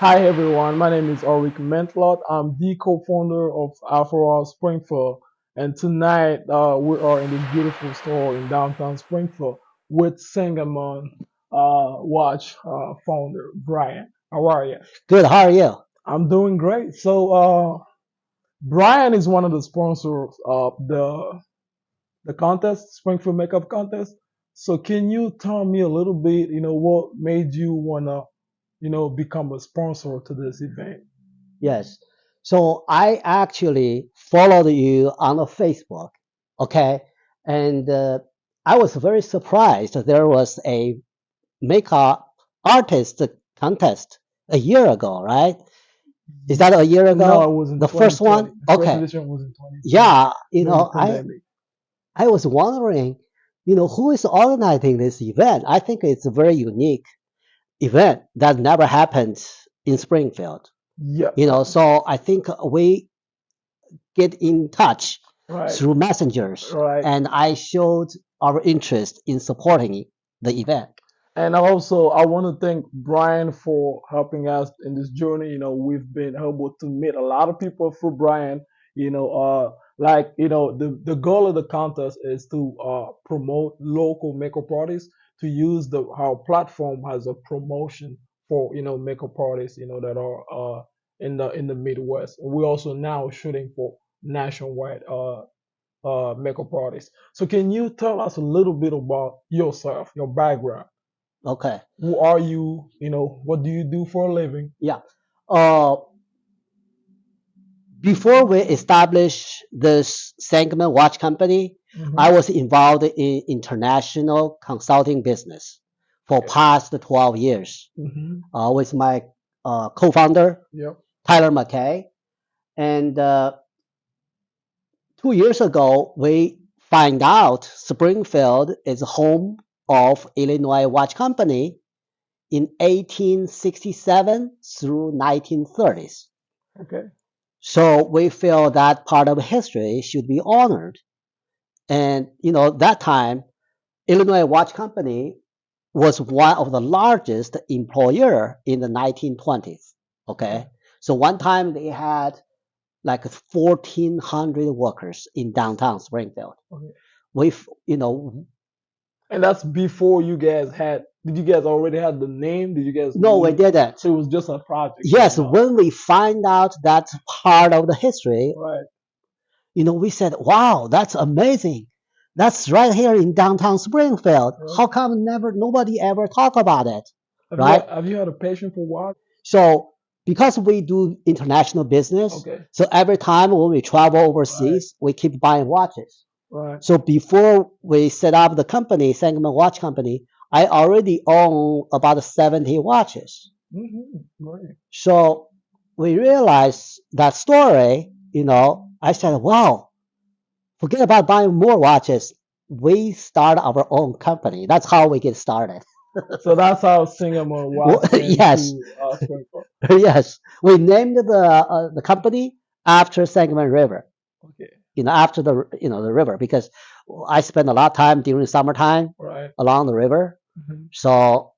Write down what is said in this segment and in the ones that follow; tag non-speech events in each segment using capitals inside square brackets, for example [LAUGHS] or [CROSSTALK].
Hi everyone, my name is Ulrich Mentlot. I'm the co-founder of Afro Springfield, and tonight uh, we are in this beautiful store in downtown Springfield with Sangamon uh, Watch uh, founder Brian. How are you? Good. How are you? I'm doing great. So uh, Brian is one of the sponsors of the the contest, Springfield Makeup Contest. So can you tell me a little bit, you know, what made you wanna, you know, become a sponsor to this event? Yes. So I actually followed you on Facebook. Okay. And uh, I was very surprised that there was a makeup artist contest a year ago, right? Is that a year No, ago? in The first one? The first Okay. edition was in 2020 Yeah. You know, I. I was wondering, you know, who is organizing this event? I think it's very unique event that never happened in Springfield. Yeah, You know, so I think we get in touch right, through messengers right. and I showed our interest in supporting the event. And also, I want to thank Brian for helping us in this journey. You know, we've been able to meet a lot of people through Brian. You know, uh, like you know, the the goal of the contest is to uh, promote local makeup artists to use the our platform as a promotion for you know makeup artists. You know that are uh, in the in the Midwest. And we're also now shooting for nationwide uh, uh, makeup artists. So, can you tell us a little bit about yourself, your background? Okay. who are you? You know, what do you do for a living? Yeah. Uh, before we established this Sangamon Watch Company, hmm I was involved in international consulting business for past 12 years hmm uh, with my uh, co-founder, Yep. Tyler McKay. And uh, two years ago, we find out Springfield is home of Illinois Watch Company in 1867 through 1930s. Okay. So we feel that part of history should be honored. And you know, that time, Illinois Watch Company was one of the largest employer in the 1920s. Okay. So one time they had like 1400 workers in downtown Springfield. Okay. We, you know, And that's before you guys had. Did you guys already had the name? Did you guys? no, we didn't. So it was just a project. Yes, right when we find out that part of the history, Right. You know, we said, wow, that's amazing. That's right here in downtown Springfield. Right. How come never, nobody ever talk about it? Have Right. You, have you had a passion for what? So because we do international business, Okay. so every time when we travel overseas, we keep buying watches. Right. So before we set up the company, Sangamon Watch Company, I already own about 70 watches. hmm Great. So we realized that story, you know, I said, wow, forget about buying more watches. We start our own company. That's how we get started. [LAUGHS] So that's how Sangamon was. [LAUGHS] Yes. Uh, [LAUGHS] yes, we named the uh, the company after Sangamon River. okay. You know, after the you know the river because I spend a lot of time during summertime Right. along the river. hmm So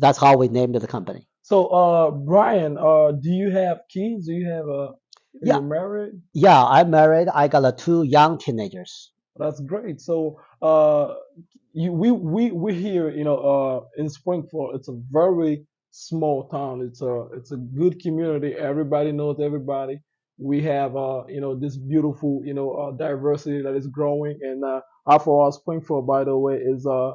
that's how we named the company. So, uh, Brian, uh, do you have kids? Do you have a? Are Yeah. you married? Yeah, I'm married. I got uh, two young teenagers. That's great. So, uh, you we we we here, you know, uh, in Springfield, it's a very small town. It's a it's a good community. Everybody knows everybody. We have, uh, you know, this beautiful, you know, uh, diversity that is growing. And uh, Afro Springfield, by the way, is uh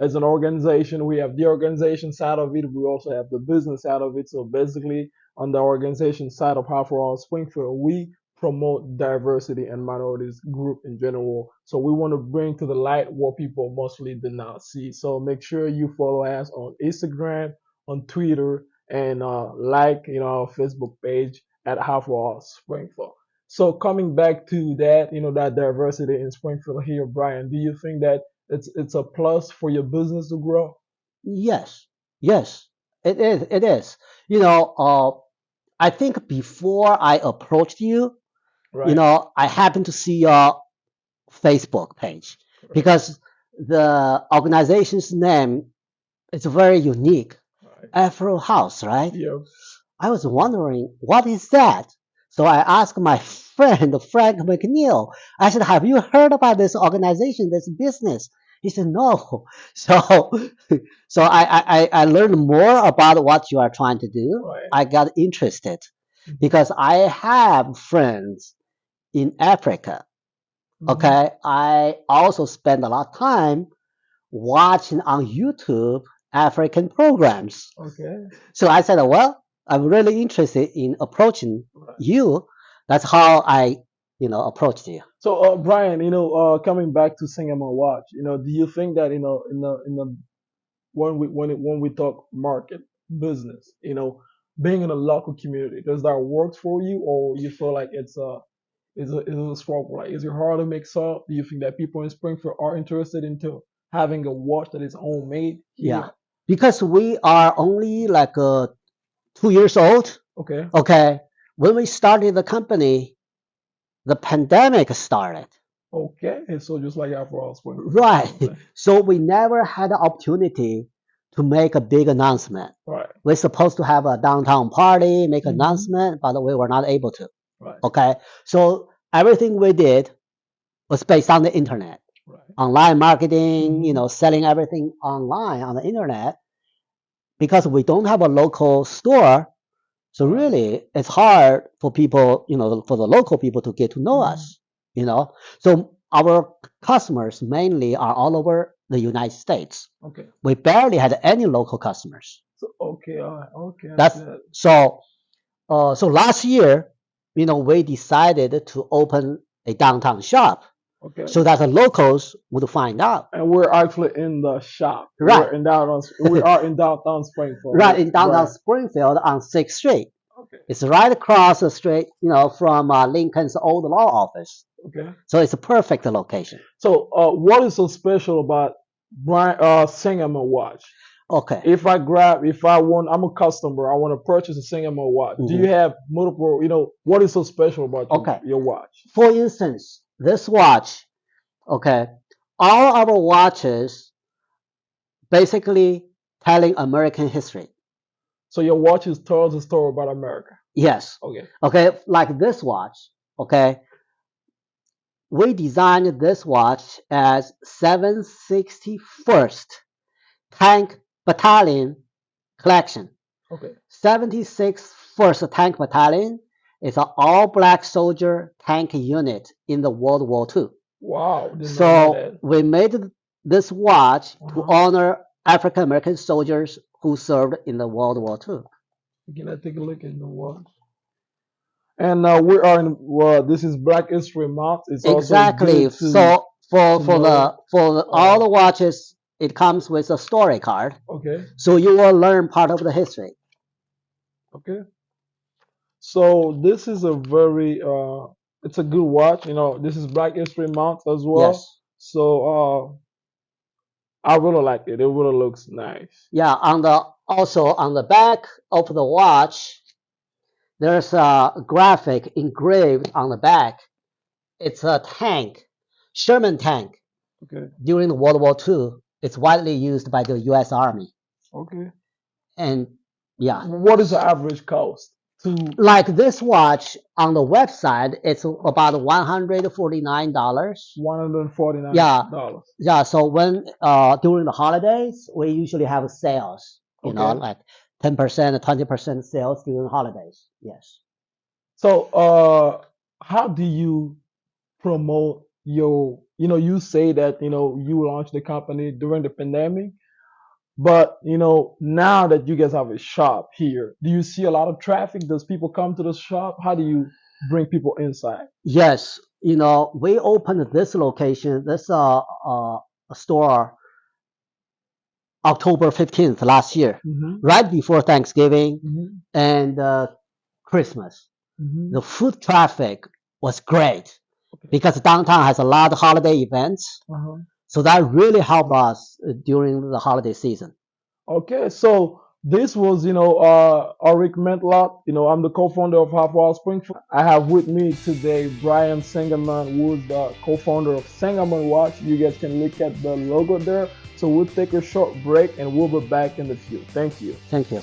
as an organization, we have the organization side of it. We also have the business side of it. So basically, on the organization side of Half Afro Springfield, we promote diversity and minorities group in general. So we want to bring to the light what people mostly did not see. So make sure you follow us on Instagram, on Twitter, and uh, like you know our Facebook page at Half Afro Springfield. So coming back to that, you know that diversity in Springfield here, Brian, do you think that it's it's a plus for your business to grow? Yes, yes, it is. It is. You know, uh, I think before I approached you, Right. you know, I happened to see your Facebook page Right. because the organization's name is very unique. Right. Afro House, right? Yeah. I was wondering, what is that? So I asked my [LAUGHS] friend, Frank McNeil, I said, have you heard about this organization, this business? He said, no. So, so I, I, I learned more about what you are trying to do. Right. I got interested Mhm. because I have friends in Africa. Mhm. Okay. I also spend a lot of time watching on YouTube African programs. Okay. So I said, well, I'm really interested in approaching Right. you. That's how I, you know, approached you. So, uh, Brian, you know, uh, coming back to Sangamon Watch, you know, do you think that you know, in the in the when we when it, when we talk market business, you know, being in a local community, does that work for you, or you feel like it's a is a is a struggle? Like, is it hard to make up? Do you think that people in Springfield are interested into having a watch that is homemade? here? Yeah. Because we are only like uh, two years old. Okay. Okay. When we started the company, the pandemic started. Okay. And so just like House Spring. Right. [LAUGHS] Okay. So we never had the opportunity to make a big announcement. Right. We're supposed to have a downtown party, make Mhm. announcement, but we were not able to. Right. Okay. So everything we did was based on the internet. Right. online marketing, you Mhm. know, selling everything online on the internet because we don't have a local store. So really, it's hard for people, you know, for the local people to get to know Mhm. us, you know. So our customers mainly are all over the United States. Okay. We barely had any local customers. So okay. All right. Okay. That's so. Uh, so last year, you know, we decided to open a downtown shop Okay. so that the locals would find out. and we're actually in the shop. Right. We're in downtown. We are in downtown Springfield. right in downtown Right. Springfield on Sixth Street. Okay. It's right across the street, you know, from uh, Lincoln's old law office. Okay. So it's a perfect location. So, uh, what is so special about Brian uh, Sangamon watch? Okay. If I grab, if I want, I'm a customer. I want to purchase a Sangamon watch. Do you have multiple? You know, what is so special about your, Mm-hmm. Your watch? For instance, this watch, okay, all our watches basically telling American history. So your watch is tells a story about America. Yes. Okay. Okay. Like this watch, okay. We designed this watch as 761st Tank Battalion Collection. Okay. 76th First Tank Battalion is an all-black soldier tank unit in the World War II. Wow. So we made this watch to Uh-huh. honor African American soldiers who served in the World War II. Can I take a look at the watch? And uh, we are in. Well, this is Black History Month. It's Exactly. to- So for for the for the, uh, all the watches, it comes with a story card, okay. so you will learn part of the history. Okay. So this is a very uh it's a good watch. You know, this is Black History Month as well. Yes. So uh I really like it. It really looks nice. Yeah. On the also on the back of the watch, there's a graphic engraved on the back. It's a tank, Sherman tank Okay. during the World War II. It's widely used by the U.S. Army, Okay. and yeah, What is the average cost to like this watch on the website, it's about one hundred forty nine dollars. one hundred forty nine Yeah. dollars? Yeah, so when uh during the holidays, we usually have sales. You know, like ten percent, twenty percent sales during holidays. Yes. So uh how do you promote your you know, you say that, you know, you launched the company during the pandemic. But you know, now that you guys have a shop here, do you see a lot of traffic? Does people come to the shop? How do you bring people inside? Yes, you know, we opened this location, this uh, uh store, October fifteenth last year, Mm-hmm. right before Thanksgiving Mm-hmm. and uh, Christmas. Mm-hmm. The foot traffic was great Okay. because downtown has a lot of holiday events, Uh-huh. So that really helped us uh, during the holiday season. Okay, so This was, you know, uh, Arik Mentlot. You know, I'm the co-founder of Afro Springfield. I have with me today Brian Sangerman, who is the co-founder of Sangamon Watch. You guys can look at the logo there. So we'll take a short break and we'll be back in the few. Thank you. Thank you.